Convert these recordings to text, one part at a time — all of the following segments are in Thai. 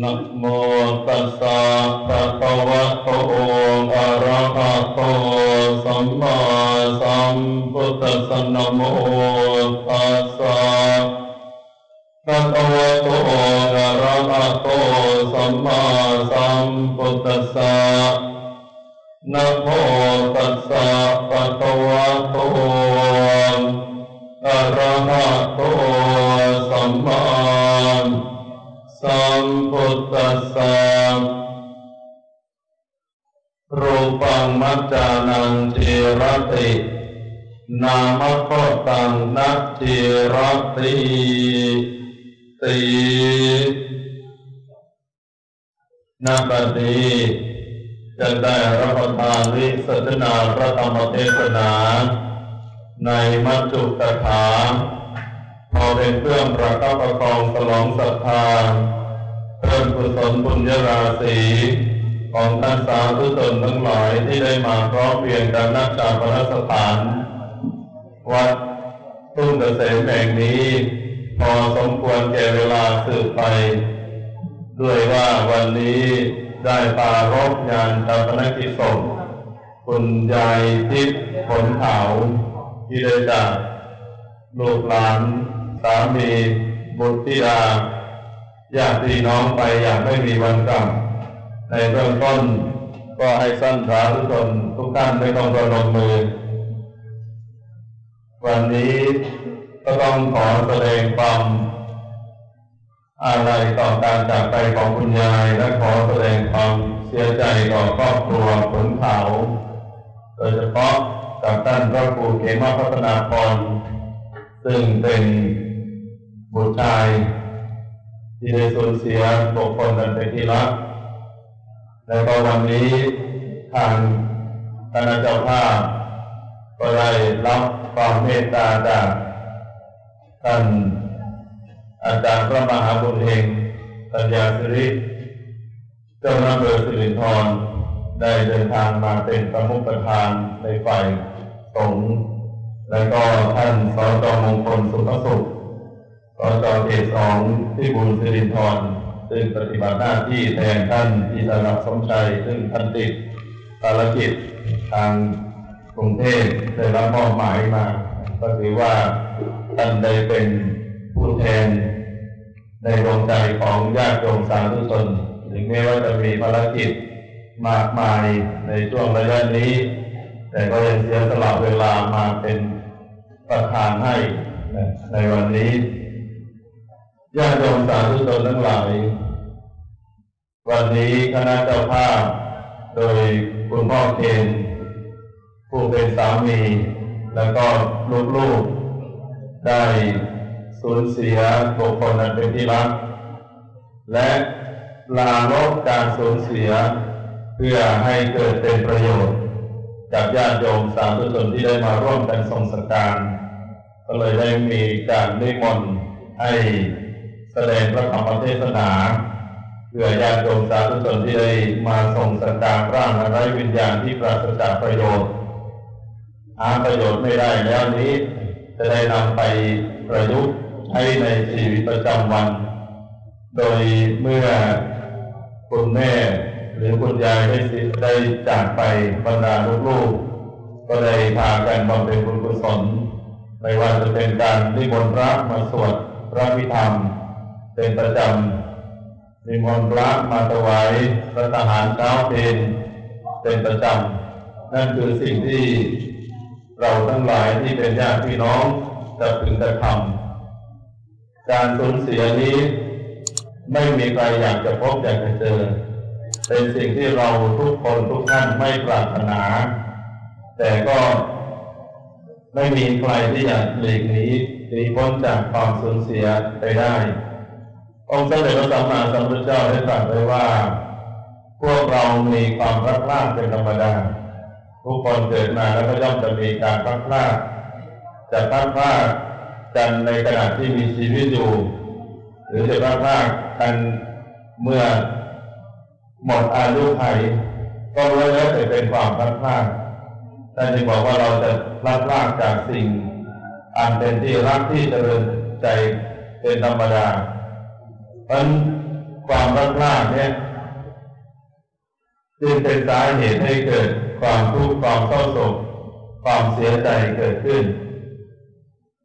นะโมตัสสะภะคะวะโตอะระหะโตสัมมาสัมพุทธัสสะนะโมตัสสะภะคะวะโตอะระหะโตสัมมาสัมพุทธัสสะนะโมตัสสะภะคะวะโตอะระหะโตสัมมา สัมพุทธัสสะรูปังมัจจานังจิรติ นามโคตังนัจจิรติตินาบดีจะได้รับประทานวิสัชนาพระธรรมเทศนา ในมัจจุกถาพอเป็นเครื่องประคับประคองสลองศรัทธา เพิ่มกุศลบุญญราศีของท่านสาธุชนทั้งหลายที่ได้มาพร้อมเพรียงกันนักจากพระสถาน วัดทุ่งเกษมแห่งนี้ พอสมควรแก่เวลาสืบไป ด้วยว่าวันนี้ได้ปารบงานตาปนกิจศพคุณยายทิพย์ผลขาวที่ได้จากลูกหลาน สามีบุตรธิดา ญาติพี่น้องไปอย่างไม่มีวันกลับ ในเบื้องต้นก็ให้สั้นสาธุชนทุกท่านไม่ต้องระดมมือ วันนี้ก็ต้องขอแสดงความอาลัยต่อการจากไปของคุณยายและขอแสดงความเสียใจต่อครอบครัวผลเขาโดยเฉพาะกับท่านพระครูเขมาพัฒนาพรซึ่งเป็นบุตรชาย ที่ได้สูญเสียบุคคลนั้นเป็นที่รักแล้วก็วันนี้ทางคณะเจ้าภาพก็ได้รับความเมตตาจากท่านอาจารย์พระมหาบุญเฮงปัญญาสิริเจ้าหน้าที่สิรินทรได้เดินทางมาเป็นประมุขประธานในฝ่ายสงฆ์และก็ท่านสจมงคลสุภสุข สจเขตสองที่บุญสิรินทรซึ่งปฏิบัติหน้าที่แทนท่านอิสระสมชัย ซึ่งท่านติดภารกิจทางกรุงเทพได้รับมอบหมายมา ก็ถือว่าท่านได้เป็นผู้แทนในดวงใจของญาติโยมสาธุชนถึงแม้ว่าจะมีภารกิจมากมายในช่วงระยะนี้ แต่ก็ยังเสียสละเวลามาเป็นประธานให้ในวันนี้ ญาติโยมสาธุชนทั้งหลาย วันนี้คณะเจ้าภาพ โดยคุณพ่อเคนผู้เป็นสามี แล้วก็ลูกๆ ได้สูญเสียบุคคลนั้นเป็นที่รัก และลาลบการสูญเสีย เพื่อให้เกิดเป็นประโยชน์จากญาติโยมสาธุชนที่ได้มาร่วมกันทรงสการ ก็เลยได้มีการนิมนต์ให้ แสดงพระธรรมเทศนาเพื่อญาติโยมสาธุชนที่ได้มาทรงสการร่างไร้วิญญาณที่ปราศจากประโยชน์หาประโยชน์ไม่ได้แล้วนี้ จะได้นำไปประยุกต์ให้ในชีวิตประจำวัน โดยเมื่อคุณแม่หรือคุณยายได้ได้จากไปบรรดาลูกๆ ก็ได้พากันบำเพ็ญบุญกุศลไม่ว่าจะเป็นการนิมนต์พระมาสวดพระพิธรรม เป็นประจำนิมนต์พระมาถวายพระทหารเช้าเพลเป็นประจำนั่นคือสิ่งที่เราทั้งหลายที่เป็นญาติพี่น้องจะพึงกระทำการสูญเสียนี้ไม่มีใครอยากจะพบอยากจะเจอ เป็นสิ่งที่เราทุกคนทุกท่านไม่ปรารถนา แต่ก็ไม่มีใครที่อยากหลีกหนีหนีพ้นจากความสูญเสียไปได้ องค์สมเด็จพระสัมมาสัมพุทธเจ้าได้ตรัสไว้ว่า พวกเรามีความรักพลาดเป็นธรรมดา ทุกคนเกิดมาแล้วก็ย่อมจะมีการพลัดพรากจะพลัดพรากกันในขณะที่มีชีวิตอยู่ หรือจะพลัดพรากกันเมื่อหมดอายุไขก็ล้วนแล้วแต่เป็นความพลัดพรากท่านจึงบอกว่าเราจะพลัดพรากจากสิ่ง อันเป็นที่รักที่เจริญใจเป็นธรรมดา เพราะความรักลากเนี่ยจึงเป็นสาเหตุให้เกิดความทุกข์ความเศร้าโศกความเสียใจเกิดขึ้น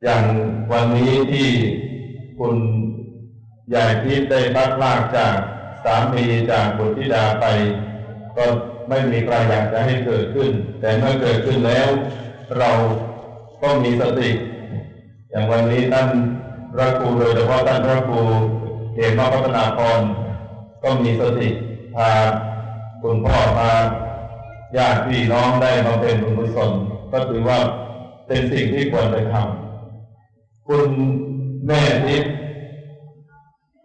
อย่างวันนี้ที่คุณยายพิษได้พัดลากจากสามีจากบุตรธิดาไป ก็ไม่มีใครอยากจะให้เกิดขึ้น แต่เมื่อเกิดขึ้นแล้ว เราก็มีสติ อย่างวันนี้ท่านพระครูโดยเฉพาะท่านพระครู เอกมาพัฒนาพรก็มีสติพาคุณพ่อพาญาติพี่น้องได้มาเป็นบุญกุศลก็ถือว่าเป็นสิ่งที่ควรไปทำคุณแม่ทิพย์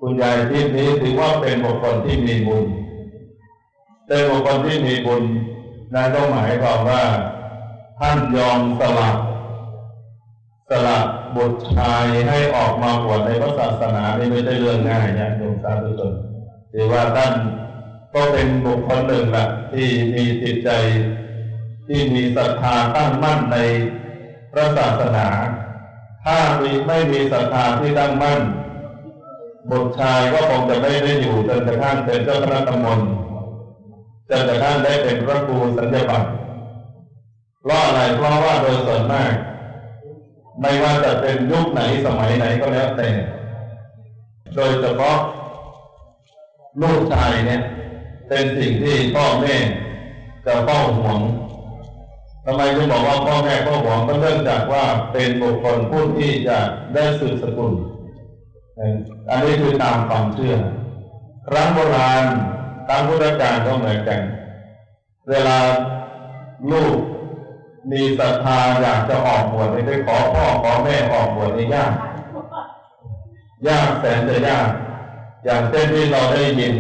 คุณยายทิพย์นี้ถือว่าเป็นบุคคลที่มีบุญเป็นบุคคลที่มีบุญนั่นก็หมายความว่าท่านยอมสละ สละบุตรชายให้ออกมาบวชในพระศาสนานี่ไม่ใช่เรื่องง่ายนะโยมสาธุชนถือว่าท่านก็เป็นบุคคลหนึ่งแหละที่มีจิตใจที่มีศรัทธาตั้งมั่นในพระศาสนา ถ้ามีไม่มีศรัทธาที่ตั้งมั่นบุตรชายก็คงจะไม่ได้อยู่จนกระทั่งเป็นเจ้าคณะตำบลจนกระทั่งได้เป็นพระครูสัญญบัตรเพราะอะไรเพราะว่าโดยส่วนมาก ไม่ว่าจะเป็นยุคไหนสมัยไหนก็แล้วแต่ โดยเฉพาะลูกชายเนี่ย เป็นสิ่งที่พ่อแม่จะเฝ้าห่วงทำไมถึงบอกว่าพ่อแม่เฝ้าห่วงก็เนื่องจากว่าเป็นบุคคลผู้ที่จะได้สืบสกุล อันนี้คือตามความเชื่อ ครั้งโบราณตามพุทธการก็เหมือนกัน เวลาลูก มีศรัทธาอยากจะออกบวชไปขอพ่อขอแม่ออกบวชนี่ยากยากแสนจะยาก อย่างเช่นที่เราได้ยิน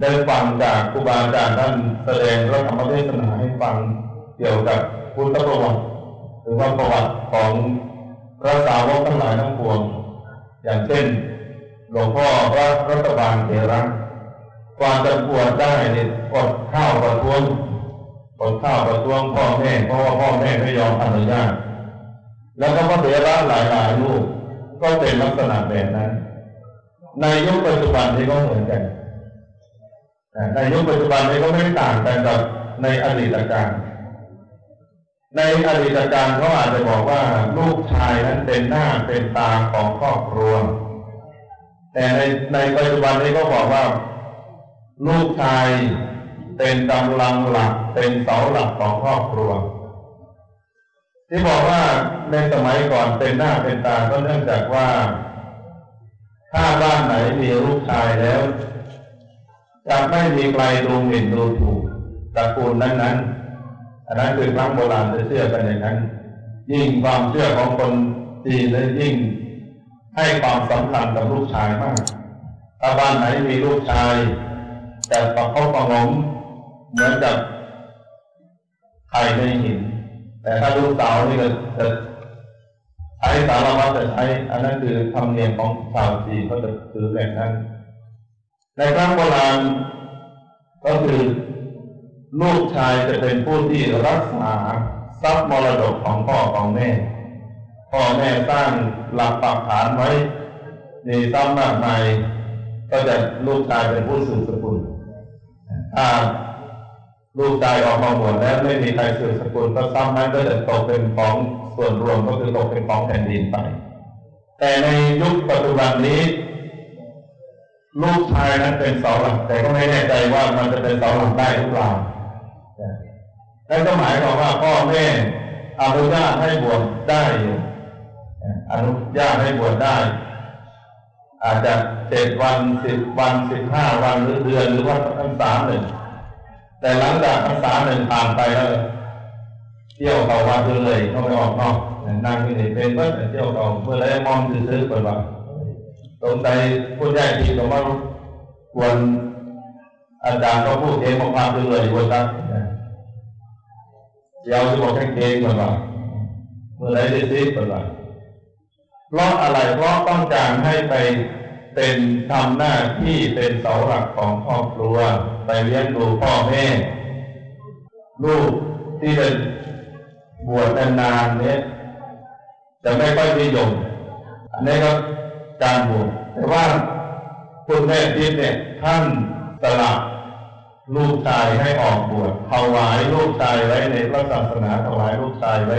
ได้ฟังจากครูบาอาจารย์ท่านแสดงพระธรรมเทศนาให้ฟังเกี่ยวกับพุทธประวัติหรือว่าประวัติของพระสาวกทั้งหลายทั้งปวง อย่างเช่น หลวงพ่อพระรัตบาลเทระความจะปวดได้เนี่ยอดข้าวประท้วง อดข้าวประท้วงพ่อแม่เพราะว่าพ่อแม่ไม่ยอมอนุญาตแล้วก็พระเถระหลายหลายลูกก็เป็นลักษณะแบบนั้น ในยุคปัจจุบันนี้ก็เหมือนกันในยุคปัจจุบันนี้ก็ไม่ต่างกันกับในอดีตการในอดีตการเขาอาจจะบอกว่าลูกชายนั้นเป็นหน้าเป็นตาของครอบครัว แต่ในในปัจจุบันนี้ก็บอกว่า ลูกชาย เป็นกำลังหลักเป็นเสาหลักของครอบครัว ที่บอกว่าในสมัยก่อนเป็นหน้าเป็นตาก็เนื่องจากว่าถ้าบ้านไหนมีลูกชายแล้วจะไม่มีใครดูหมิ่นดูถูกตระกูลนั้นๆอันนั้นคือครั้งโบราณจะเชื่อกันอย่างนั้น ยิ่งความเชื่อของคนจีนเลยยิ่งให้ความสำคัญกับลูกชายมาก ถ้าบ้านไหนมีลูกชาย แต่ประคบประงม เหมือนกับไข่ในหิน แต่ถ้าลูกสาวนี่ก็จะใช้สารวัตรจะใช้อันนั้นคือธรรมเนียมของชาวจีนเขาจะถือแบบนั้น ในครั้งโบราณก็คือลูกชายจะเป็นผู้ที่รักษาทรัพย์มรดกของพ่อของแม่ พ่อแม่สร้างหลักปักฐานไว้มีทรัพย์มากมายก็จะลูกชายเป็นผู้สืบสกุลถ้า ลูกชายออกมาบวชแล้วไม่มีใครสืบสกุลก็ทรัพย์นั้นก็จะตกเป็นของส่วนรวมก็คือตกเป็นของแผ่นดินไป แต่ในยุคปัจจุบันนี้ลูกชายนั้นเป็นเสาหลักแต่ก็ไม่แน่ใจว่ามันจะเป็นเสาหลักได้หรือเปล่านั่นก็หมายความว่าพ่อแม่อนุญาตให้บวชได้อนุญาตให้บวชได้ อาจจะเจ็ดวันสิบวันสิบห้าวันหรือเดือนหรือว่าพรรษามหนึ่ง แต่หลังจากพรรษาหนึ่งผ่านไปแล้วเที่ยวเขาวัดเลยเขาไปออกนอกนั่งที่นี่เป็นเมื่อเที่ยวเขาเมื่อไรมองซื้อๆเปิดว่าสงสัยผู้ใหญ่ที่เขาว่าควรอาจารย์เขาพูดเองมาๆเลยวันนั้นเดี๋ยวจะบอกให้เองก่อนว่าเมื่อไรจะซิก่อนว่าเพราะอะไรเพราะต้องการให้ไป เป็นทำหน้าที่เป็นเสาหลักของครอบครัว ไปเลี้ยงดูพ่อแม่ ลูกที่เป็นบวชนานๆเนี้ยจะไม่ค่อยนิยมอันนี้ก็การบวชแต่ว่าคุณแม่ทิพย์เนี่ยท่านสละลูกชายให้ออกบวชถวายลูกชายไว้ในพระศาสนาถวายลูกชายไว้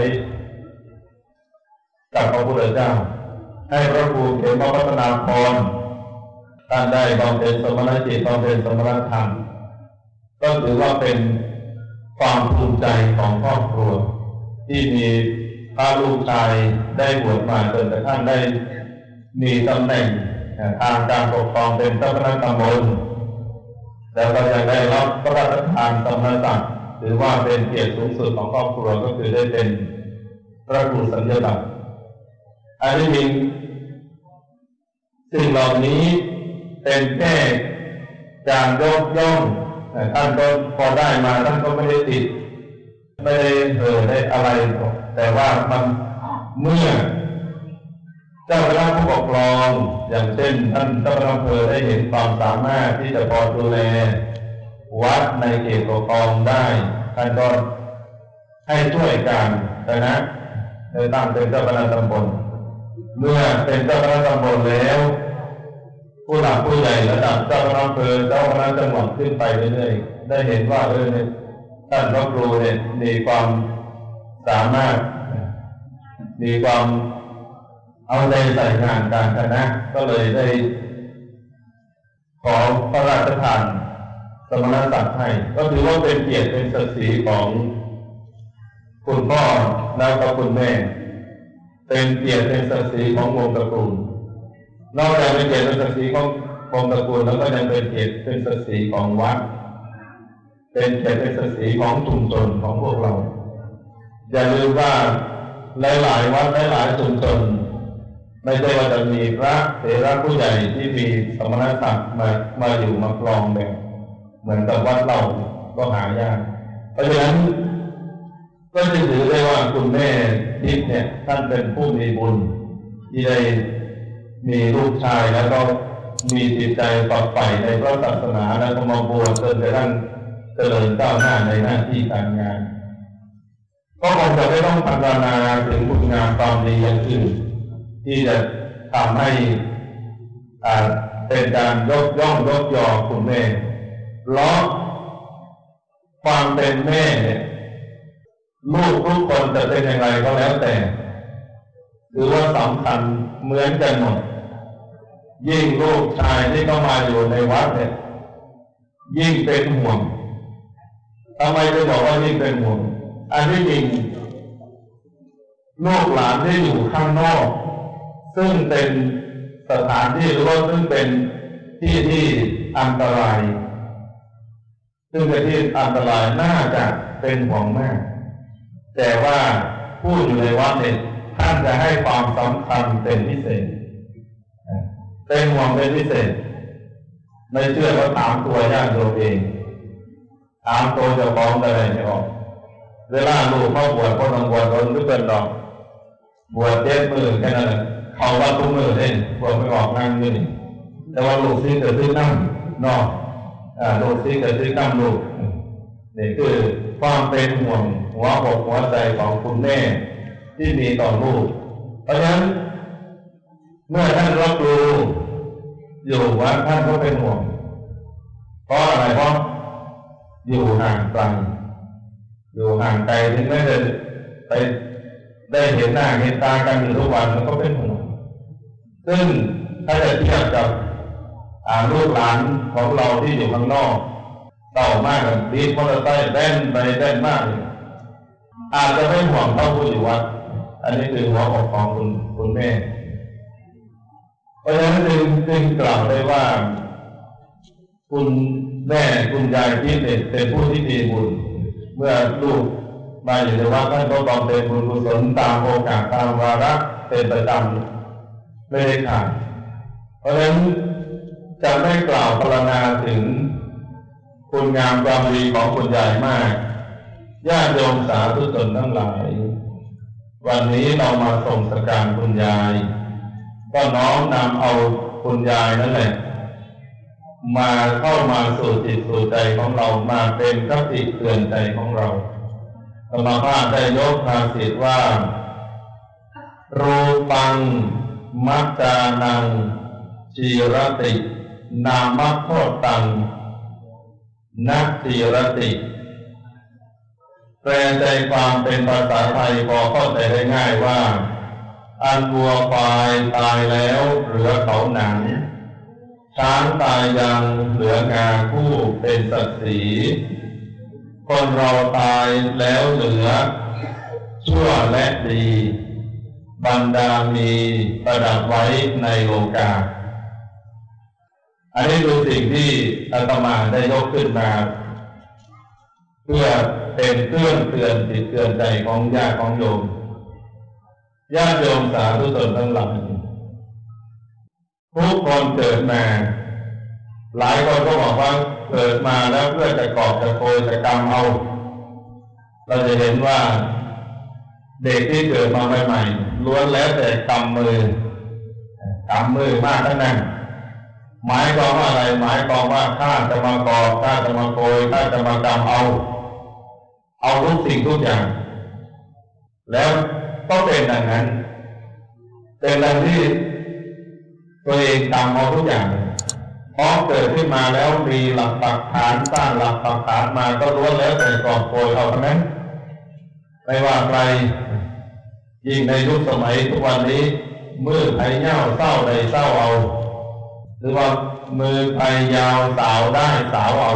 กับพระพุทธเจ้า ให้พระครูเขมพัฒนาพร ท่านได้บำเพ็ญสมณจิตบำเพ็ญสมณธรรม ก็ถือว่าเป็นความภูมิใจของครอบครัว ที่มีพระลูกชายได้บวชมาจนกระทั่งได้มีตำแหน่งทางการปกครองเป็นเจ้าคณะตำบลแล้วก็ยังได้รับพระราชทานสมณศักดิ์ถือว่าเป็นเกียรติสูงสุดของครอบครัวก็คือได้เป็นพระครูสัญญาบัตรอันนี้มีสิ่งเหล่านี้ เป็นแค่การยกย่องท่านก็พอได้มาท่านก็ไม่ได้ติด ไม่ได้เออได้อะไร แต่ว่ามันเมื่อ เจ้าคณะผู้ปกครอง อย่างเช่น ท่านเจ้าคณะอำเภอได้เห็นความสามารถที่จะพอดูแลวัดในเขตปกครองได้ท่านก็ให้ช่วยกันนะโดยตั้งเป็นเจ้าคณะตำบลเมื่อเป็นเจ้าคณะตำบลแล้ว ผู้หลักผู้ใหญ่ระดับเจ้าคณะอำเภอเจ้าคณะจังหวัดขึ้นไปเรื่อยๆได้เห็นว่าเออเนี่ยท่านพระครูเนี่ยมีความสามารถ มีความเอาใจใส่งานการคณะก็เลยได้ ขอพระราชทานสมณศักดิ์ให้ ก็ถือว่าเป็นเกียรติเป็นศักดิ์ศรีของคุณพ่อแล้วก็คุณแม่ เป็นเกียรติเป็นศักดิ์ศรีของวงตระกูล นอกจากเป็นเกียรติเป็นศักดิ์ศรีของวงตระกูลแล้วก็ยังเป็นเกียรติเป็นศักดิ์ศรีของวัด เป็นเกียรติเป็นศักดิ์ศรีของชุมชนของพวกเรา อย่าลืมว่าหลายๆวัดหลายๆชุมชนไม่ใช่ว่าจะมีพระเถระผู้ใหญ่ที่มีสมณศักดิ์มามาอยู่มาครองแบบเหมือนกับวัดเราก็หายาก เพราะฉะนั้นก็จะถือได้ว่าคุณแม่ทิพย์เนี่ยท่านเป็นผู้มีบุญที่ได้ มีลูกชายแล้วก็มีจิตใจฝักใฝ่ในพระศาสนาแล้วก็มาบวชจนกระทั่งเจริญก้าวหน้าในหน้าที่การงาน ก็คงจะไม่ต้องพัฒนาถึงคุณงามความดีอย่างอื่นที่จะทำให้เป็นการยกย่องยกยอคุณแม่เพราะความเป็นแม่เนี่ยลูกทุกคนจะเป็นอย่างไรก็แล้วแต่ หรือว่าสำคัญ เหมือนกันหมด ยิ่งลูกชายที่เข้ามาอยู่ในวัดเนี่ยยิ่งเป็นห่วงทำไมจะบอกว่ายิ่งเป็นห่วงอันที่จริงลูกหลานที่อยู่ข้างนอก ซึ่งเป็นสถานที่หรือว่าซึ่งเป็นที่ที่อันตราย ซึ่งเป็นที่อันตรายน่าจะเป็นห่วงมาก แต่ว่าผู้อยู่ในวัดเนี่ย ท่านจะให้ความสำคัญเป็นพิเศษ เป็นห่วงเป็นพิเศษ ไม่เชื่อว่าถามตัวญาติโยมเอง ถามตัวจ้าของอะไรไม่ออก เวลาลูกเข้าบวชก็ต้องบวชโดนทุกเป็นดอก บวชเจ็ดมือแค่นั้นเขาว่าตุ้มือเล่นบวชไม่ออกนั่งยู่นี่แต่ว่าลูกซีเกิดขึ้นนั่งนอกลูกซีเกิดขึ้นนั่งลูกนี่คือความเป็นห่วงหัวอกหัวใจของคุณแม่ ที่มีต่อลูก เพราะฉะนั้น เมื่อท่านรับรู้อยู่ว่าท่านก็เป็นห่วงเพราะอะไรเพราะอยู่ห่างไกลอยู่ห่างไกลถึงแม้จะไปได้เห็นหน้าเห็นตากันอยู่ทุกวันมันก็เป็นห่วงซึ่งถ้าจะเทียบกับลูกหลานของเราที่อยู่ข้างนอกเต่ามากเลยดีมอเตอร์ไซค์แด่นไปแด่นมากเลยอาจจะไม่ห่วงเท่าผู้อยู่วัด อันนี้คือหัวอกของคุณคุณแม่ เพราะฉะนั้นจึงจึงกล่าวได้ว่า คุณแม่คุณยายที่เป็นผู้ที่มีบุญ เมื่อลูกมาอยู่ในวัดท่านก็บำเพ็ญบุญกุศลตามโอกาสตามวาระเป็นประจำไม่ได้ขาดเพราะฉะนั้นจะไม่กล่าวพรรณนาถึงคุณงามความดีของคุณยายมากญาติโยมสาธุชนทั้งหลาย วันนี้เรามาส่งสการคุณยาย ก็น้อมนำเอาคุณยายนั่นแหละมาเข้ามาสู่จิตสู่ใจของเรามาเป็นคติเตือนใจของเราธรรมภาพได้ยกภาษิตว่า รูปัง มัจจานังชีรติ นามโคตัง นักจีรติ แปลใจความเป็นภาษาไทยพอเข้าใจได้ง่ายว่า อันวัวควายตายแล้วเหลือเขาหนัง ช้างตายยังเหลืองาคู่เป็นสัตว์สีคนเราตายแล้วเหลือ ชั่วและดี บรรดามีประดับไว้ในโลกาอันนี้คือสิ่งที่อาตมาได้ยกขึ้นมา เพื่อ เป็นเครื่องเตือนจิตเตือนใจของญาติของโยมญาติโยมสาธุชนทั้งหลายทุกคนเกิดมาหลายคนก็บอกว่าเกิดมาแล้วเพื่อจะกอบจะโกยจะกรรมเอา เราจะเห็นว่าเด็กที่เกิดมาใหม่ๆล้วนแล้วแต่กำมือกำมือมากทั้งนั้นหมายความว่าอะไรหมายความว่าข้าจะมากอบข้าจะมาโกยข้าจะมากรรมเอา เอาทุกสิ่งทุกอย่าง แล้วก็เป็นดังนั้น เป็นดังที่ตัวเองกรรมเอาทุกอย่างพอเกิดขึ้นมาแล้วมีหลักปักฐานสร้างหลักปักฐานมาก็ล้วนแล้วแต่กอบโกยเอาทั้งนั้นไม่ว่าใครยิ่งในยุคสมัยทุกวันนี้ มือไผ่เง่าเศร้าใดเศร้าเอา หรือว่ามือไผ่ยาวสาวได้สาวเอา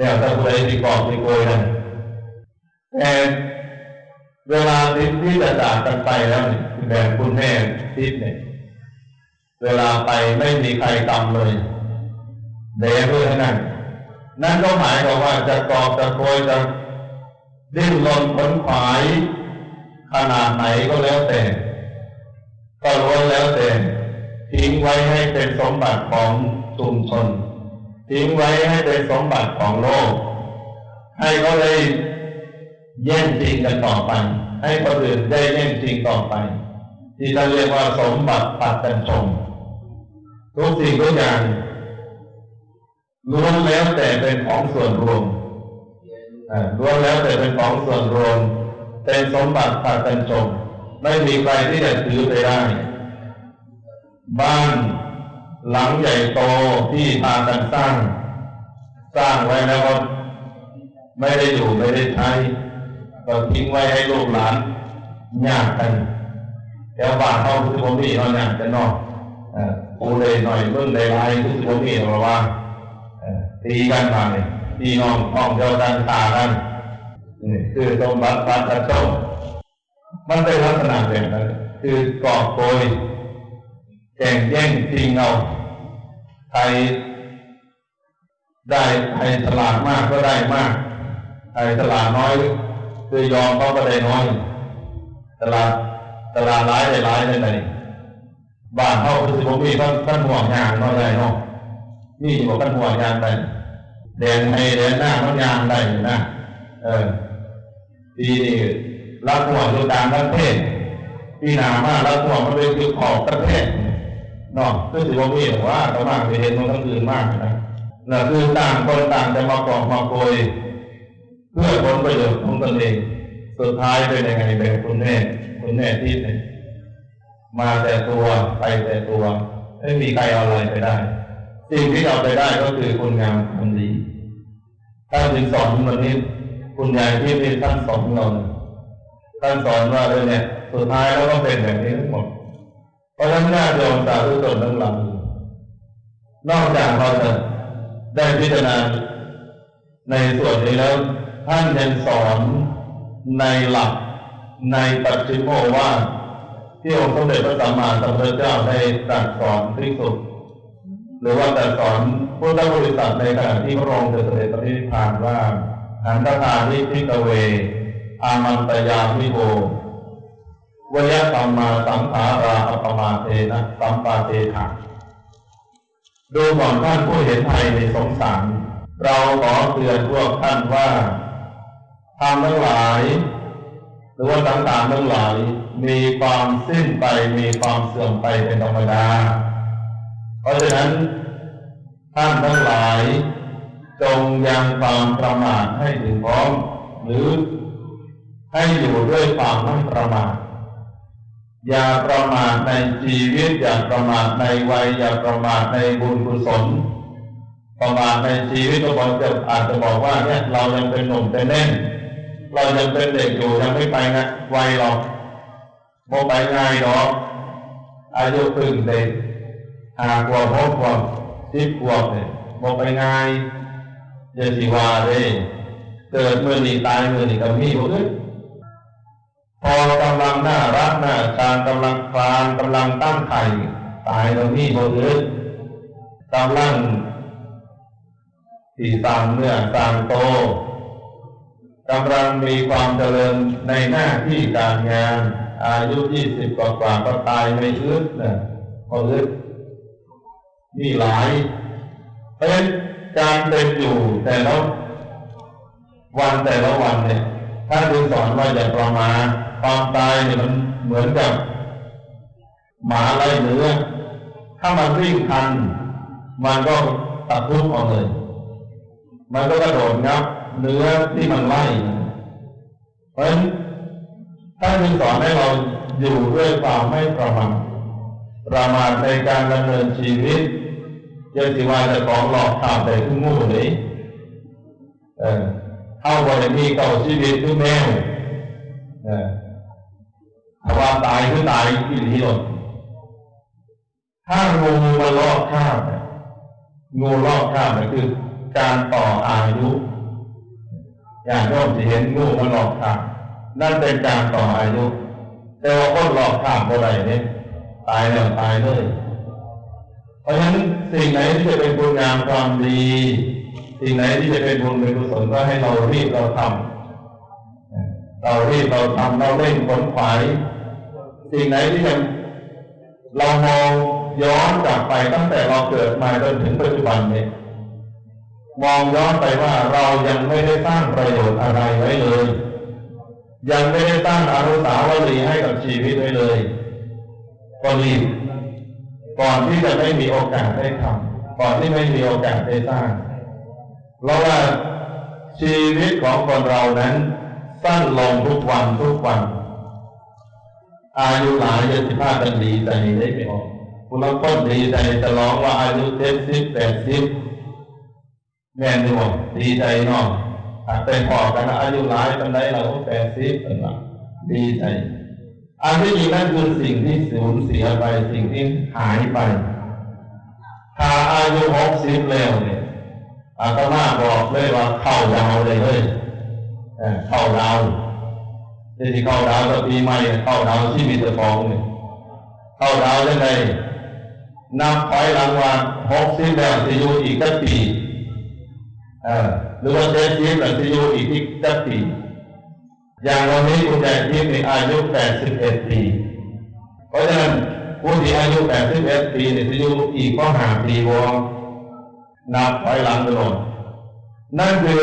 แล้วแต่ผู้ใดที่กอบที่โกยนั่นแต่เวลาที่ที่จะจากกันไปแล้วนี่แบบคุณแม่ทิศเนี่ย เวลาไปไม่มีใครกำเลยเดเพื่อนั่นนั่นก็หมายความว่าจะกอบจะโกยจะดิ้นรนผลขวายขนาดไหนก็แล้วแต่ก็ล้วนแล้วแต่ทิ้งไว้ให้เป็นสมบัติของชุมชน ทิ้งไว้ให้เป็นสมบัติของโลก ให้เขาเลยแย่งจริงกันต่อไป ให้คนอื่นได้แย่งจริงต่อไป ที่เราเรียกว่าสมบัติปัดกันชมทุกสิ่งทุกอย่างล้วนแล้วแต่เป็นของส่วนรวมล้วนแล้วแต่เป็นของส่วนรวม เป็นสมบัติปัดกันชมไม่มีใครที่จะถือไปได้ บ้าน หลังใหญ่โตที่พากันสร้าง สร้างไว้แล้วก็ไม่ได้อยู่ไม่ได้ใช้ก็ทิ้งไว้ให้ลูกหลานยากกันแถวบ้านเขาคือผมนี่เขายากกันนอกปูเลยหน่อยเมื่อในลายคือผมนี่เราว่าตีกันมาเนี่ยตีน้องท้องเดียวกันตากันนี่คือสมบัติปัจจัยมันเป็นลักษณะแบบนั้นคือกอบโกย แข่งแย่งจริงเอาใครได้ใครฉลาดมากก็ได้มากใครฉลาดน้อยคือยอมเขาก็ได้น้อยฉลาดฉลาดร้ายได้ร้ายได้ไหนบ้านเขาคือผมมีท่านท่านห่วงยางน้อยได้เนาะนี่บอกท่านห่วงยางไปแดนให้แดนหน้าเขายางได้นะเออทีนี่รับห่วงอยู่ต่างประเทศพี่นามากรับห่วงมันเป็นคือขอบประเทศ นาะคือสิบมีว่าเขามากไปเห็นมันทั้งคืนมากนะนั่นคือต่างคนต่างจะมากองมาโกยเพื่อผลประโยชน์ของตนเอง สุดท้ายเป็นยังไงแบบคุณแม่คุณแม่ที่ไหนมาแต่ตัวไปแต่ตัวไม่มีใครเอาอะไรไปได้ สิ่งที่เอาไปได้ก็คือคุณงามความดีท่านจึงสอนวันนี้คุณยายที่เป็นท่านสอนเราท่านสอนว่าเลยเนี่ย สุดท้ายแล้วก็เป็นแบบนี้ทั้งหมด ราะฉะนั้นญาติโยมสาธุชนทั้งหลายนอกจากเราจะได้พิจารณาในส่วนนี้แล้วท่านยังสอนในหลักในปัจจิโมว่าที่องค์สมเด็จพระสัมมาสัมพุทธเจ้าได้ตรัสสอนภิกษุหรือว่าตรัสสอนพุทธบริษัทในขณะที่พระองค์เสด็จปฏิพานว่าหันตถานิพิกเว อามันตยามิโว วยสัมมาสังขาราอัปมาเทนะสัมปาเทถะดูก่อนท่านผู้เห็นภัยในสงสาร เราขอเตือนพวกท่านว่าทำทั้งหลาย หรือว่าต่างๆทั้งหลาย มีความสิ้นไปมีความเสื่อมไปเป็นธรรมดา เพราะฉะนั้น ท่านทั้งหลาย จงยังความประมาทให้ถึงพร้อม หรือให้อยู่ด้วยความไม่ประมาท อย่าประมาทในชีวิต อย่าประมาทในวัย อย่าประมาทในบุญกุศล ประมาทในชีวิตก็บอกจะอาจจะบอกว่าเนี่ยเรายังเป็นหนุ่มเป็นเล่น เรายังเป็นเด็กอยู่ยังไม่ไปนะวัยหรอกโมไปง่ายหรอกอายุพึ่งเด็กหากว่าพบว่าสิบขวบเนี่ยโมไปง่ายอย่าสิวาเลยเกิดเมื่อนี้ตายเมื่อนี้ก็มีหมดเลย พอกำลังน่ารักน่าการกำลังคลานกำลังตั้งไข่ตายก็มีหมดเลยกำลังที่สร้างเนื้อสร้างโตกำลังมีความเจริญในหน้าที่การงาน อายุยี่สิบกว่าก็ตายไม่อึดนะพออึดมีหลายเพราะฉะนั้นการเป็นอยู่แต่ละวันแต่ละวันเนี่ยท่าดูสอนว่าอย่าประมาท ความตายเนี่ยมันเหมือนกับ หมาไล่เนื้อ ถ้ามันวิ่งทัน มันก็ตัดทุบออกเลย มันก็กระโดดงับเนื้อที่มันไล่เพราะฉะนั้นท่านจึงสอนให้เราอยู่ด้วยความไม่ประมาทประมาทในการดำเนินชีวิตยังสิว่าจะของหลอกข่าวแต่ขึ้นงูนี้เออเข้าบริมีเก่าชีวิตคือแมวเออ ถ้าว่าตายคือตายที่หลีหลดถ้างูมาลอกข้ามงูลอกข้ามก็คือ การต่ออายุอย่างที่ผมจะเห็นงูมาลอกข้ามนั่นเป็นการต่ออายุ แต่ว่าคนลอกข้ามอะไรเนี่ยตายแล้วตายเลยเพราะฉะนั้นสิ่งไหนที่จะเป็นคุณงามความดี สิ่งไหนที่จะเป็นบุญเป็นกุศลก็ให้เรารีบเราทำเรารีบเราทำเราเร่งผลขวาย สิ่งไหนที่จะเรามองย้อนกลับไปตั้งแต่เราเกิดมาจนถึงปัจจุบันนี้มองย้อนไปว่าเรายังไม่ได้สร้างประโยชน์อะไรไว้เลย ยังไม่ได้สร้างอนุสาวรีย์ให้กับชีวิตไว้เลยก็รีบก่อนที่จะไม่มีโอกาสได้ทำก่อนที่ไม่มีโอกาสได้สร้างเพราะว่าชีวิตของคนเรานั้นสั้นลงทุกวันทุกวัน อายุหลายเยสิบห้าเป็นดีใจได้ไม่ออกคุณลองต้นดีใจจะร้องว่าอายุเจ็ดสิบแปดสิบแม่นดีบอกดีใจนาะอาจเป็นพอกันอายุหลายเป็นไดเราแปดสิบเป็นว่าดีใจอันที่จริงนั่นคือสิ่งที่สูญเสียไปสิ่งที่หายไปถ้าอายุหกสิบแล้วเนี่ยอาตมาบอกเลยว่าเข้าดาวเลยเลยเข้าดาว ที่เข้าดาวก็ปีใหม่เข้าดาวที่มีตะฟองเนี่ยเข้าดาวยังไงนับถอยหลังว่าหกสิบแล้วจะอยู่อีกสักปีหรือว่าเจ็ดสิบแล้วจะอยู่อีกสักปีอย่างวันนี้คุณยายทิพย์มีอายุ81ปี เพราะฉะนั้นผู้ที่อายุ81ปีเนี่ยจะอยู่อีกก็หาปีวงนับถอยหลังตลอดนั่นคือ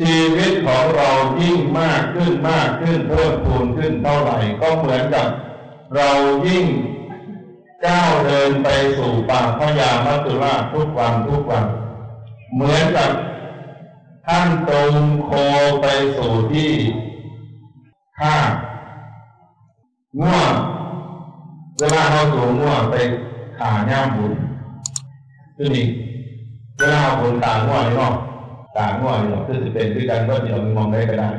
ชีวิตของเรายิ่งมากขึ้นมากขึ้นเพิ่มพูนขึ้นเท่าไหร่ ก็เหมือนกับเรายิ่งก้าวเดินไปสู่ปากพญามัจจุราชทุกวันทุกวัน เหมือนกับท่านตรงโคไปสู่ที่ข้าง่วงเวลาเราสูงง่วงไปขาย่ามบุญคือนี่เวลาเราบุญตาง่วงนี่เนาะ ตาง่วงนี่เนาะคือจะเป็นด้วยกันก็ที่เรามองได้ก็ได้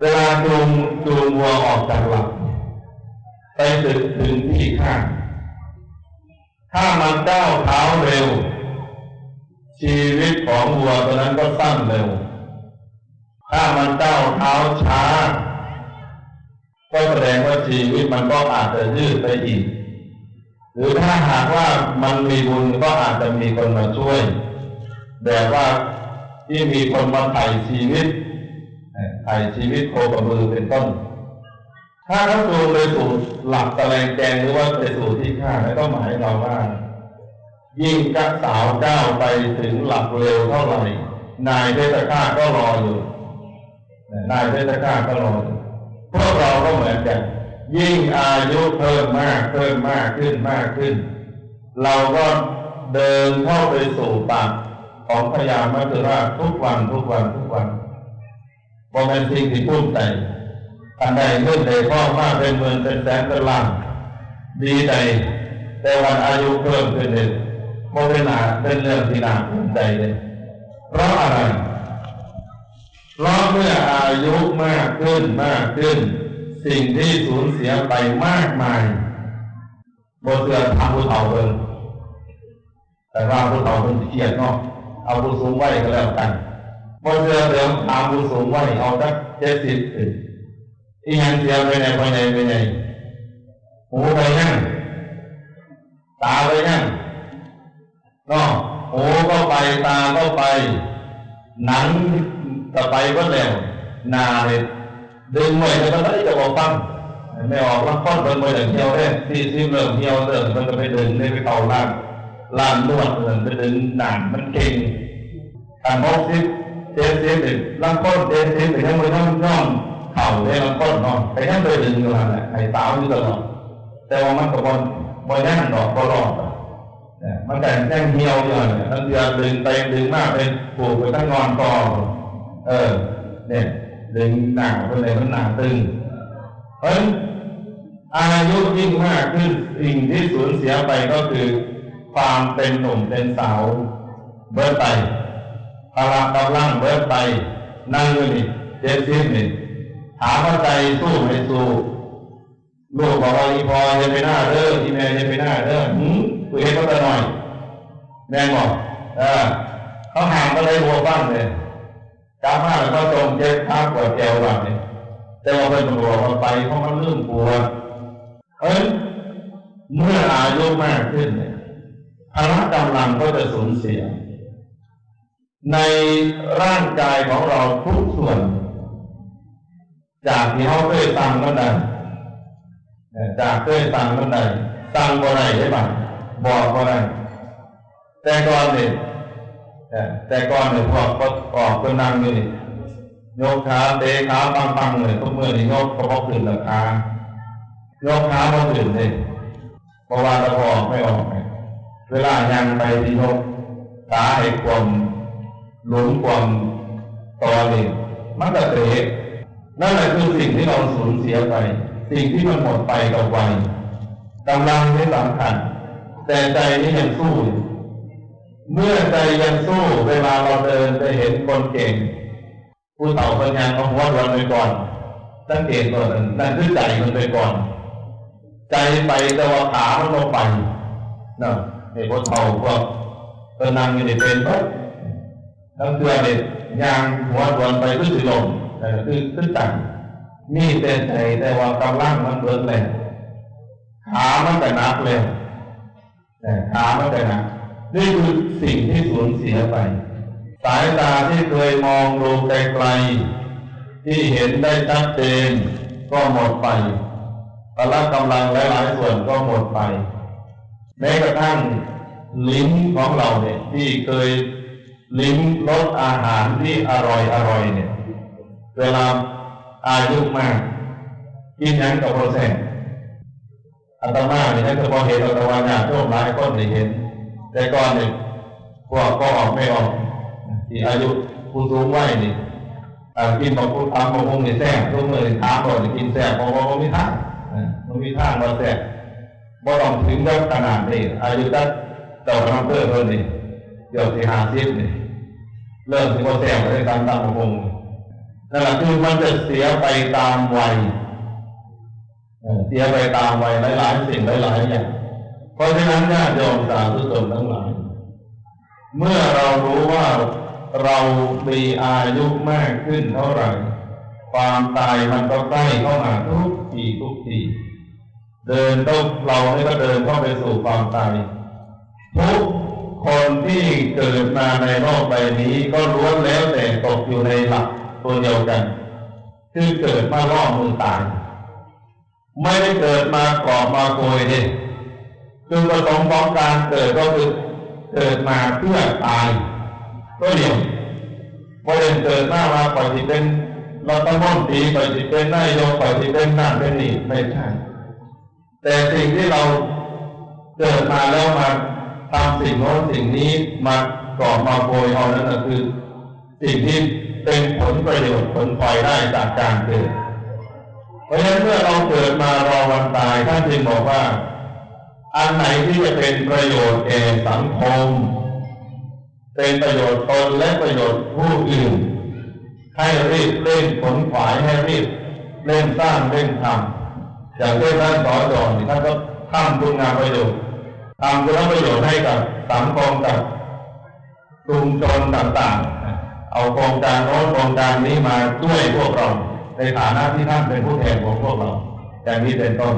เวลาจูงจูงวัวออกจากหลักไปถึงถึงที่ข้างถ้ามันก้าวเท้าเร็ว ชีวิตของวัวตัวนั้นก็สั้นเร็ว ถ้ามันก้าวเท้าช้า ก็แสดงว่าชีวิตมันก็อาจจะยืดไปอีก หรือถ้าหากว่ามันมีบุญก็อาจจะมีคนมาช่วยแบบว่า ที่มีคนมาไถ่ชีวิตไถ่ชีวิตโคกับมือเป็นต้น ถ้าเขาดูไปสู่หลักแสลงแกงหรือว่าไปสู่ที่ข้าแล้วก็หมายเราว่า ยิ่งกักสาวก้าวไปถึงหลักเร็วเท่าไหร่ นายเทศข้าก็รออยู่นายเทศข้าก็รออยู่พวกเราก็เหมือนกัน ยิ่งอายุเพิ่มมากเพิ่มมากขึ้นมากขึ้น เราก็เดินเข้าไปสู่ปาก ของพญามัจจุราชทุกวันทุกวันทุกวันบอเป็นสิ่งที่พุ่มใจอันใดเงินใดพ่อมากเป็นหมื่นเป็นแสนเป็นล้านดีใจแต่วันอายุเพิ่มขึ้นเลยโมเป็นหนาเป็นเรื่องที่น่าภูมิใจเลยเพราะอะไรเพราะเมื่ออายุมากขึ้นมากขึ้น สิ่งที่สูญเสียไปมากมายบทเสือทำผู้เฒ่าเพิ่นแต่ว่าผู้เฒ่าเพิ่นเครียดเนาะ เอาผู้สูงไว้ก็แล้วกันบทเสือเดิมทำผู้สูงไว้เอาสักเจ็ดสิบถึงอีหยังเสียวไปไหนไปไหนไปไหนหูไปนั่งตาไปนั่งเนาะหูก็ไปตาก็ไป หนังก็ไปก็แล้วนาเลยดึงไว้แล้วก็ได้จะบอกฟังไม่ออกลังค้อนเป็นมือเหี่ยวเลยที่ที่เริ่มเหี่ยวเริ่มมันก็ไปเดึงได้ไปเข่าล่าง ลางนวดเริ่มไปดึงหนานมันเก่งการมกซิเจสซิเป็นลังค้นเจสซิเป็นยังไม่ต้องย่อมเข่าได้ลังค้อนเนไปยังไปดึงอยู่นั่นแหละไอ้สาวอยู่ตลอดแต่ว่ามันก็บอลบอลยังดอกบอลรอดมันแต่ยังเหี่ยวอยู่เนี่ยทั้งเดือนดึงไปดึงมากเป็นปลูกไปทั้งนอนกอเออ เนี่ยดึงหนักไปเลยมันหนาตึงเพราะอายุยิ่งมากขึ้นสิ่งที่สูญเสียไปก็คือ ความเป็นหนุ่มเป็นสาว เบิร์ไปพลังกำลังเบิร์ไป นั่งอยู่นี่เจ็ดสิบนี่ ถามว่าใจสู้ไม่สู้ลูกบอกว่าอีพอจะไปหน้าเด้อที่แม่จะไปหน้าเด้อหืมกูเห็นก็แต่หน่อย แม่บอกเออเขาห่างก็เลยหัวบ้างเลยกามาแล้วก็ตรงเจ็บข้าปวดแก้วแบบนี้แต่ว่าเป็นตำรวจไปเพราะมันเรื่องปวดเอ้ยเมื่ออายุมากขึ้นเนี่ย พละกำลังก็จะสูญเสีย ในร่างกายของเราทุกส่วน จากที่เขาเคยสั่งมันได้จากเคยสั่งมันได้สั่งบ่ได้ใช่ปะบอกบ่ได้แต่ก่อนเนี่ยแต่ก่อนเนี่ยพวกก็ออกเป็นนั่งอยู่นี่ยกขาเตะขาปังปังเลยทุกเมื่อนี่ยกก็พอขึ้นราคายกขาพอขึ้นเลยเพราะว่าตะพอไม่ออกเเวลายังไปที่ยกขาให้ความหลุมความตอนี่มันก็เตะนั่นแหละคือสิ่งที่เราสูญเสียไป สิ่งที่มันหมดไปกับวัยกำลังไม่สำคัญ แต่ใจนี่ยังสู้ เมื่อใจยังสู้เวลาเราเดินไปเห็นคนเก่ง ผู้เฒ่าคนยังเอาหัวรวนไปก่อนสังเกตก่อนนั่นคือใจมันไปก่อน ใจไปแต่ว่าขามันลงไปนะ ไอ้พวกเฒ่าพวกก็นั่งอยู่ในเป็นปั๊บทั้งตัวเด็กยางหัวรวนไปก็คือลมแต่คือขึ้นจังมีแต่ใจแต่ว่ากำลังมันเบิดเลยขามันแต่นักเลยแต่ขามันแต่นักนี่คือสิ่งที่สูญเสียไป สายตาที่เคยมองดูไกลๆที่เห็นได้ชัดเจนก็หมดไปพละกำลังหลายๆส่วนก็หมดไป แม้กระทั่งลิ้นของเราเนี่ยที่เคยลิ้มรสอาหารที่อร่อยอร่อยเนี่ย เวลาอายุมากกินยังกับโปรเซสอัตมาเนี่ยถ้าเพอเห็นอัตมาเนี่ยโชคร้ายก็ได้เห็น แต่ก่อนเนี่ยพวกก็ออกไม่ออกที่อายุผู้สูงวัยนี่กินบอกผู้ทำบอกคงในแซ่บทุกมือถามบอกกินแซ่บบอกว่าไม่ท่ามันมีท่าเราแซ่บ บ่ต้องถึงกับขนาดนี้อายุตัดเจ้าน้ำเพื่อเพิ่นนี่เดี๋ยวสี่ห้าสิบนี่เริ่มถึงว่าแซ่บในการตามคงนั่นแหละคือมันจะเสียไปตามวัยเสียไปตามวัยหลาย ๆ สิ่งหลายๆอย่างเพราะฉะนั้นญาติโยมสาธุชนทั้งหลายเมื่อเรารู้ว่าเรามีอายุมากขึ้นเท่าไหร่ ความตายมันก็ใกล้เข้ามาทุกทีทุกที เดินต้องเราเนี่ก็เดินเข้าไปสู่ความตายทุกคนที่เกิดมาในโลกใบนี้ก็ล้วนแล้วแต่ตกอยู่ในหลักตัวเดียวกัน คือเกิดมาล่อมือตายไม่ได้เกิดมาก่อมาโกยเนี่ยคือประสงค์ของการเกิดก็คือเกิดมาเพื่อตายก็เดียวว่าเดินเกิดมามาปล่อยที่เป็นรัฐมนตีปล่อยที่เป็นนายกปล่อยที่เป็นนั่นเป็นนี่ไม่ใช่ แต่สิ่งที่เราเกิดมาแล้วมาทำสิ่งโน้นสิ่งนี้มาก่อมาโกยเอานั้นก็คือ สิ่งที่เป็นผลประโยชน์ผลพลอยได้จากการเกิด เพราะฉะนั้นเมื่อเราเกิดมารอวันตายท่านจึงบอกว่า อันไหนที่จะเป็นประโยชน์แก่สังคม เป็นประโยชน์ตนและประโยชน์ผู้อื่น ให้รีบเร่งผลขวายให้รีบเร่งสร้างเร่งทำ อย่างเช่นท่านสอนสอนท่านก็ทำคุณงามประโยชน์ทำคุณประโยชน์ให้กับสังคมกับชุมชนต่างๆ เอาโครงการโน้นโครงการนี้มาช่วยพวกเรา ในฐานะที่ท่านเป็นผู้แทนของพวกเราอย่างนี้เป็นต้น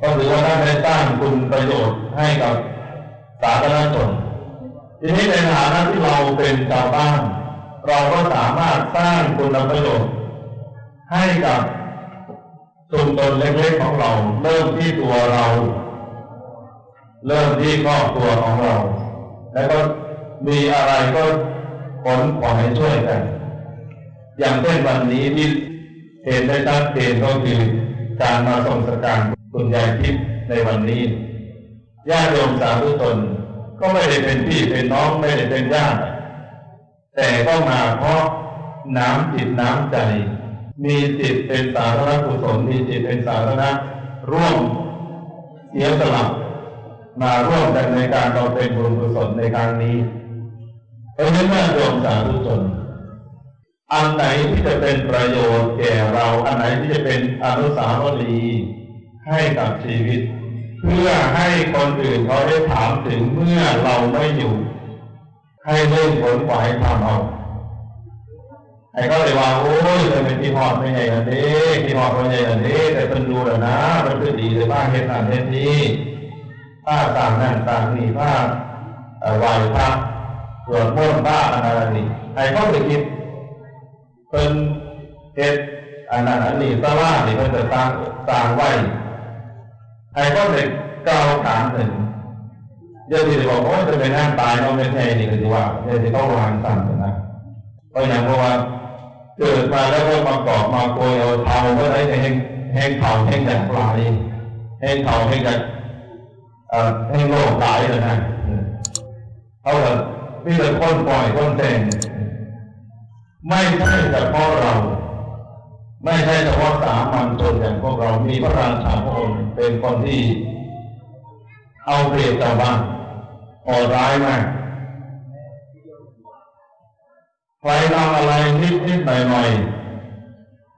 ก็ถือว่าท่านได้สร้างคุณประโยชน์ให้กับสาธารณชนทีนี้ในฐานะที่เราเป็นชาวบ้าน เราก็สามารถสร้างคุณประโยชน์ให้กับ ชุมชนเล็กๆของเรา เริ่มที่ตัวเรา เริ่มที่ครอบครัวของเรา แล้วก็มีอะไรก็ผลขอให้ช่วยกัน อย่างเช่นวันนี้ที่เห็นได้ชัดเจนก็คือการมาทรงสการคุณยายทิพย์ในวันนี้ญาติโยมสาธุชนก็ไม่ได้เป็นพี่เป็นน้องไม่ได้เป็นญาติแต่ก็มาเพราะน้ำจิตน้ำใจ มีจิตเป็นสาธารณกุศลมีจิตเป็นสาธารณะร่วมเสียสละมาร่วมกันในการเราเป็นบุญกุศลในครั้งนี้เพราะฉะนั้นโยมสาธุชนอันไหนที่จะเป็นประโยชน์แก่เรา อันไหนที่จะเป็นอนุสาวรีย์ให้กับชีวิต เพื่อให้คนอื่นเขาได้ถามถึงเมื่อเราไม่อยู่ ให้เล่นผลขวายทำเอา ไอ้ก็เลยว่าโอ้ยเลยเป็นที่หอดไม่ใหญ่อันนี้ที่หอดไม่ใหญ่อันนี้ แต่เป็นดูแล้วนะ มันคือดีเลยบ้างเห็นนั่นเห็นนี้ผ้าต่างนั่นต่างนี่ผ้าไหวพระสวดมนต์บ้าอะไรนี่ไอ้ก็ไปคิดเป็นเฮ็ดอันนั้นอันนี้สลานี่เพิ่นจะสร้างสร้างไว้ไอ้ก็เลยก้าวขานถึงเดี๋ยวที่บอกว่าจะเป็นนั่งตายเราไม่ใช่นี่ก็จะว่าเดี๋ยวที่ต้องวางสั่นนะเพราะอย่างเพราะว่า เกิดมาแล้วก็มากอบมาโกยเอาเทาก็ได้แห้งแห้งเทาแห้งจากปลายแห้งเทาแห้งจากแห้งโลกหลายเลยนะเขาแบบมีแต่คนปล่อยคนแต่งไม่ใช่เฉพาะเรา ไม่ใช่เฉพาะสามัญชนอย่างพวกเรามีพระราชาพระองค์เป็นคนที่เอาเปรียบชาวบ้านโหดร้ายมาก ใครทำอะไรนิดนิดหน่อยหน่อย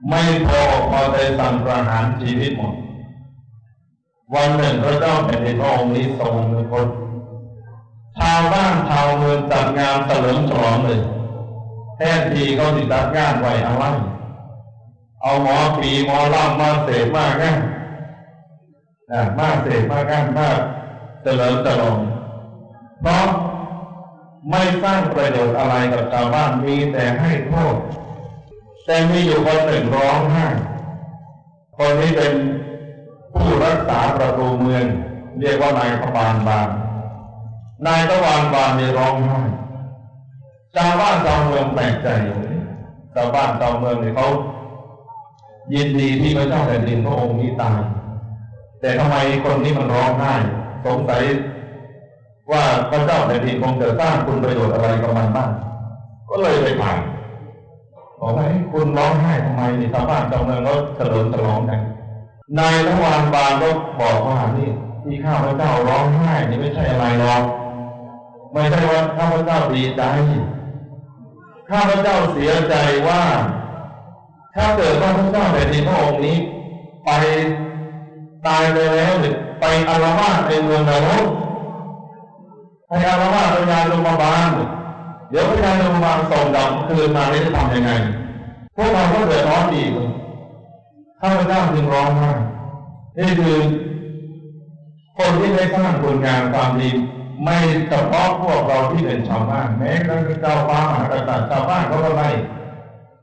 ไม่พอพอใจสั่งประหารชีวิตหมด วันหนึ่งพระเจ้าแผ่นดินพระองค์นี้ทรงเป็นคนชาวบ้านชาวเมืองจัดงานเฉลิมฉลองเลยแทนทีเขาติดจัดงานไว้เอาไว้เอาหมอปีหมอล่ำมาเสกมากกันะมาเสกมากกันมากเฉลิมฉลองเพราะ ไม่สร้างประโยชน์อะไรกับชาวบ้านมีแต่ให้โทษ แต่มีอยู่คนหนึ่งร้องไห้คนนี้เป็นผู้รักษาประตูเมือง เรียกว่านายพบาลบางนายตะวันบานในร้องไห้ชาวบ้านชาวเมืองแปลกใจชาวบ้านชาวเมืองเนี่ยเขายินดีที่พระเจ้าแผ่นดินพระองค์นี้ตายแต่ทำไมคนนี้มันร้องไห้สงสัย ว่าพระเจ้าแผ่นดินคงจะสร้างคุณประโยชน์อะไรกับมันบ้างก็เลยไปถามบอกว่าคุณร้องไห้ทำไมนี่ชาวบ้านชาวเมืองก็เฉลิมฉลองกันนายตะวันบานก็บอกว่านี่ที่ข้าพระเจ้าร้องไห้นี่ไม่ใช่อะไรหรอกไม่ใช่ว่าข้าพระเจ้าดีใจข้าพระเจ้าเสียใจว่า ถ้าเกิดว่าพระเจ้าแผ่นดินพระองค์นี้ ไปตายไปแล้วหรือไปอารวาสในเมืองนรก ไปอารวาสพระยาลงมาบาลเดี๋ยวพระยาลงมาบาลส่งดำคืนมาได้จะทำยังไง พวกเราก็เดือดร้อนอีกข้าพเจ้าจึงร้องไห้นี่คือคนที่ได้สร้างผลงานความดีไม่เฉพาะพวกเราที่เป็นชาวบ้านแม้กระทั่งเจ้าฟ้ามหากษัตริย์ชาวบ้านเขาก็ไม่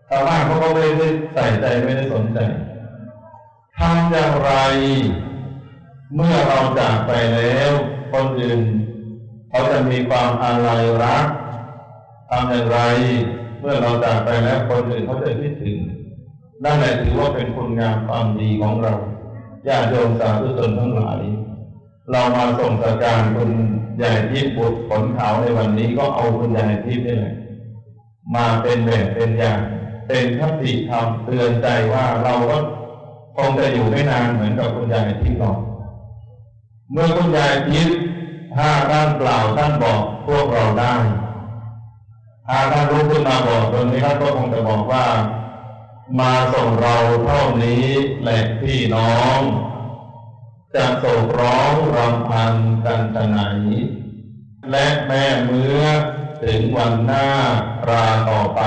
ชาวบ้านเขาก็ไม่ได้ใส่ใจไม่ได้สนใจทำอย่างไร เมื่อเราจากไปแล้ว คนอื่น เขาจะมีความอาลัยรักทำอย่างไร เมื่อเราจากไปแล้วคนอื่นเขาจะคิดถึงนั่นแหละถือว่าเป็นคุณงามความดีของเราญาติโยมสาธุชนทั้งหลาย เรามาส่งสการคุณใหญ่ทิพย์บุตรผลขาวในวันนี้ก็เอาคุณใหญ่ทิพย์นี่แหละมาเป็นแบบเป็นอย่าง เป็นคติธรรมเตือนใจว่าเราก็คงจะอยู่ไม่นานเหมือนกับคุณยายที่หรอกเมื่อคุณยายทิพย์ ถ้าท่านกล่าวท่านบอกพวกเราได้ถ้าท่านรู้ขึ้นมาบอกตรงนี้ท่านก็คงจะบอกว่า มาส่งเราเท่านี้แหละพี่น้องจะโศกร้องรำพันกันจะไหน และแม่เมื่อถึงวันหน้าราต่อไป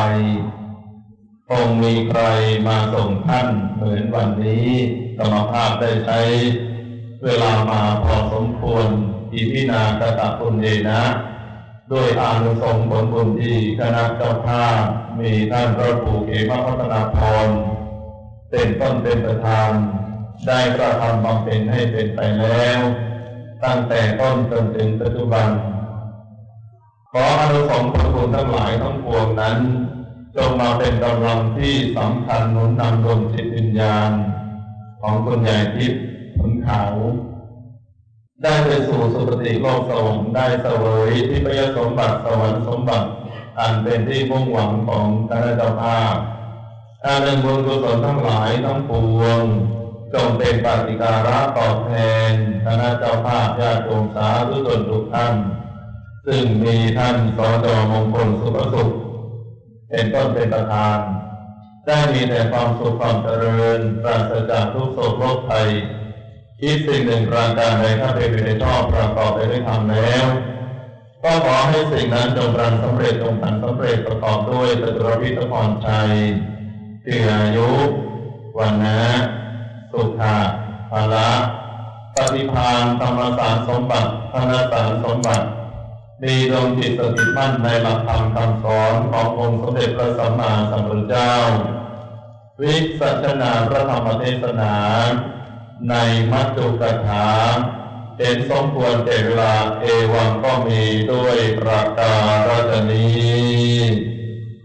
คงมีใครมาส่งท่านเหมือนวันนี้กรรมภาพได้ใช้ เวลามาพอสมควร อีพินากตะคุณเอนะด้วยอานุสงส์ผลบุญที่คณะเจ้าภาพมีท่านพระครูเขมพัฒนาพรเป็นต้นเป็นประธาน ได้กระทำบำเพ็ญให้เป็นไปแล้ว ตั้งแต่ต้นจนถึงปัจจุบัน ขออานุสงส์ผลบุญทั้งหลายทั้งปวงนั้น จงมาเป็นกำลังที่สำคัญหนุนนำดวงจิตวิญญาณ ของคุณยายทิพย์ขุนขาว ได้ไปสู่สุคติโลกสวรรค์ได้เสวยที่พยสมบัติสวรรค์สมบัติอันเป็นที่มุ่งหวังของคณะเจ้าภาพการเดินบุญกุศลทั้งหลายทั้งปวงจงเป็นปฏิการะตอบแทนคณะเจ้าภาพญาติโยมสาธุชนทุกท่าน ซึ่งมีท่านสจมงคลสุภสุข เป็นต้นเป็นประธาน ได้มีแต่ความสุขความเจริญปราศจากทุกโศกโรคภัย คิดสิ่งหนึ่งประการใดถ้าเป็นไปในชอบประกอบไปด้วยธรรมแล้ว ก็ขอให้สิ่งนั้นจงรังสำเร็จจงทันสำเร็จประกอบด้วยตตรพิทพรชัยคืออายุวันนะสุขะภาละปฏิภาณธรรมสารสมบัติธนสารสมบัติมีดวงจิตสถิมั่นในหลักธรรมคำสอนขององค์สมเด็จพระสัมมาสัมพุทธเจ้า วิสัชนาพระธรรมเทศนา ในมัจจุกถาเห็นสมควรเจรลาเอวังก็มีด้วยประการนี้